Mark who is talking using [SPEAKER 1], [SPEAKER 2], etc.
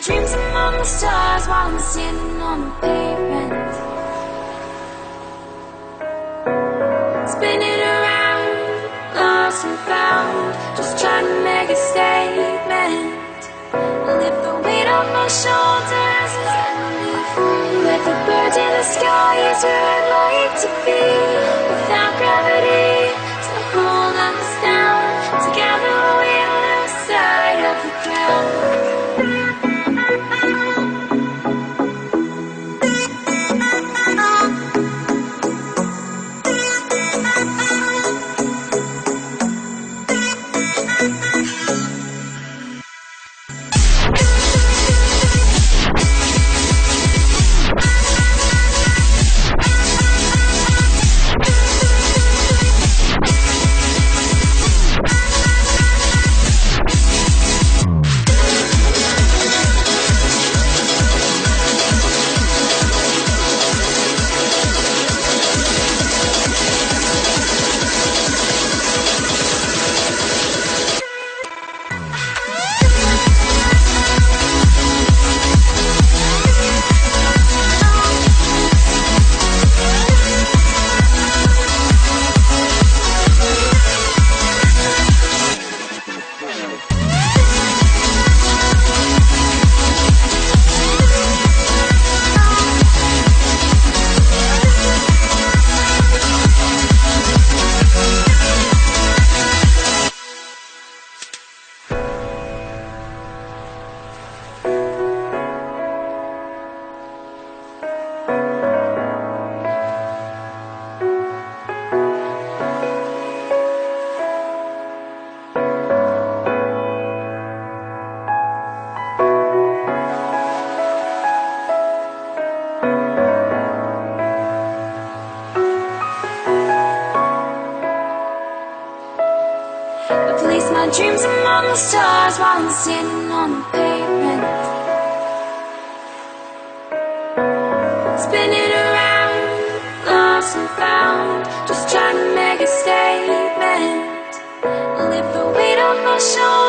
[SPEAKER 1] dreams among the stars while I'm sitting on the pavement. Spinning around, lost and found, just trying to make a statement. Lift the weight off my shoulders, me free. Let the birds in the sky is my dreams among the stars while I'm sitting on the pavement. Spinning around, lost and found, just trying to make a statement. I lift the weight off my shoulders.